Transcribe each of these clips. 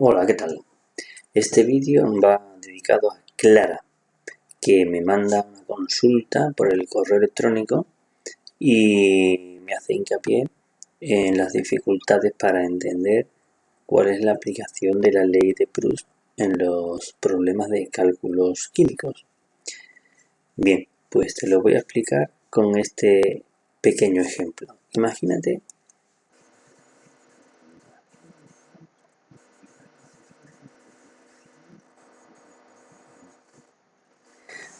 Hola, ¿qué tal? Este vídeo va dedicado a Clara, que me manda una consulta por el correo electrónico y me hace hincapié en las dificultades para entender cuál es la aplicación de la ley de Proust en los problemas de cálculos químicos. Bien, pues te lo voy a explicar con este pequeño ejemplo. Imagínate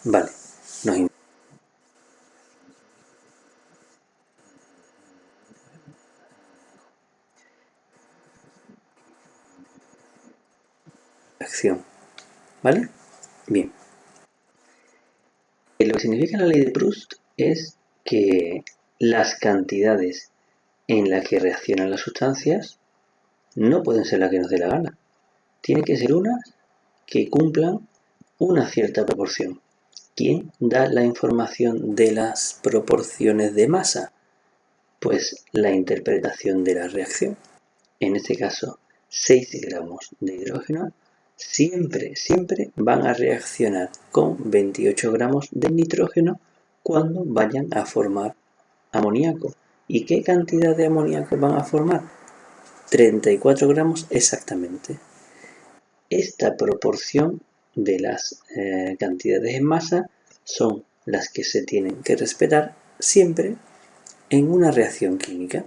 Vale, nos acción. ¿Vale? Bien. Lo que significa la ley de Proust es que las cantidades en las que reaccionan las sustancias no pueden ser las que nos dé la gana. Tiene que ser unas que cumplan una cierta proporción. ¿Quién da la información de las proporciones de masa? Pues la interpretación de la reacción. En este caso, 6 gramos de hidrógeno siempre, siempre van a reaccionar con 28 gramos de nitrógeno cuando vayan a formar amoníaco. ¿Y qué cantidad de amoníaco van a formar? 34 gramos exactamente. Esta proporción de las eh, cantidades en masa son las que se tienen que respetar siempre en una reacción química.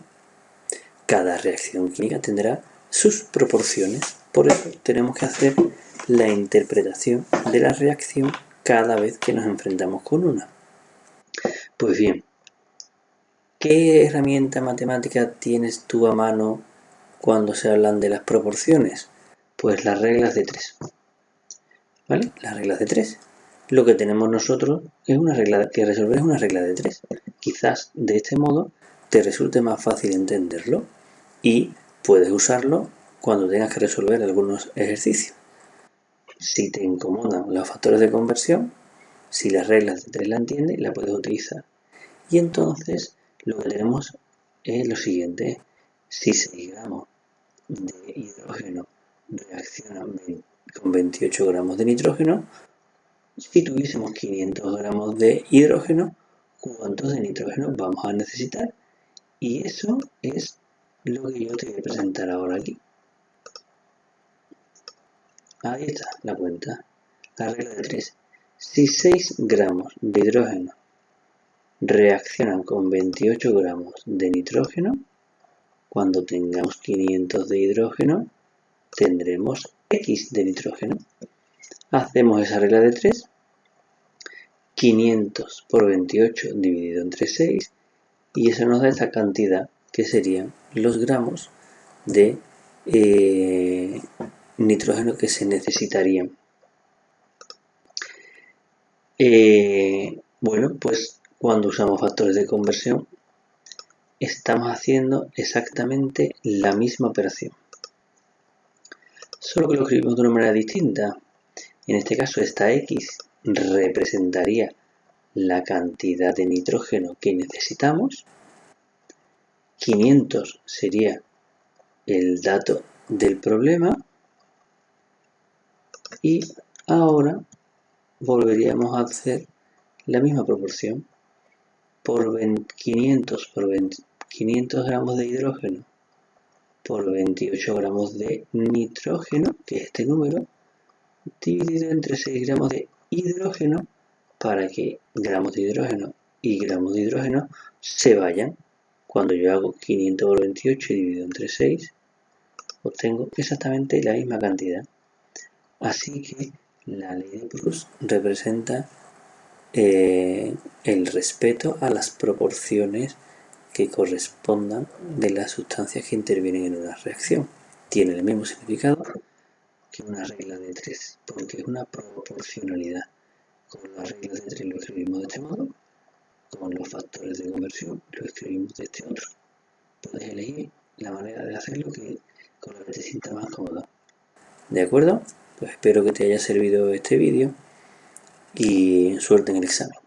Cada reacción química tendrá sus proporciones, por eso tenemos que hacer la interpretación de la reacción cada vez que nos enfrentamos con una. Pues bien, ¿qué herramienta matemática tienes tú a mano cuando se hablan de las proporciones? Pues las reglas de tres. ¿Vale? Las reglas de tres lo que tenemos nosotros es una regla que resolver es una regla de tres. Quizás de este modo te resulte más fácil entenderlo y puedes usarlo cuando tengas que resolver algunos ejercicios. Si te incomodan los factores de conversión, si las reglas de tres la entiendes, la puedes utilizar. Y entonces lo que tenemos es lo siguiente. Si 6 gramos de hidrógeno reaccionan con 28 gramos de nitrógeno, si tuviésemos 500 gramos de hidrógeno, ¿cuántos de nitrógeno vamos a necesitar? Y eso es lo que yo te voy a presentar ahora aquí. Ahí está la cuenta. La regla de 3. Si 6 gramos de hidrógeno reaccionan con 28 gramos de nitrógeno, cuando tengamos 500 de hidrógeno, tendremos X de nitrógeno. Hacemos esa regla de 3. 500 por 28 dividido entre 6 y eso nos da esta cantidad que serían los gramos de eh, nitrógeno que se necesitarían. Eh, bueno, pues cuando usamos factores de conversión estamos haciendo exactamente la misma operación. Solo que lo escribimos de una manera distinta. En este caso esta X representaría la cantidad de nitrógeno que necesitamos. 500 sería el dato del problema. Y ahora volveríamos a hacer la misma proporción. Por 500 por 500 gramos de hidrógeno por 28 gramos de nitrógeno, que es este número, dividido entre 6 gramos de hidrógeno para que gramos de hidrógeno y gramos de hidrógeno se vayan. Cuando yo hago 500 por 28 dividido entre 6, obtengo exactamente la misma cantidad. Así que la ley de Proust representa eh, el respeto a las proporciones que correspondan de las sustancias que intervienen en una reacción. Tiene el mismo significado que una regla de tres, porque es una proporcionalidad. Con las reglas de tres lo escribimos de este modo, con los factores de conversión lo escribimos de este otro. Puedes elegir la manera de hacerlo que con la que te sienta más cómodo. ¿De acuerdo? Pues espero que te haya servido este vídeo y suerte en el examen.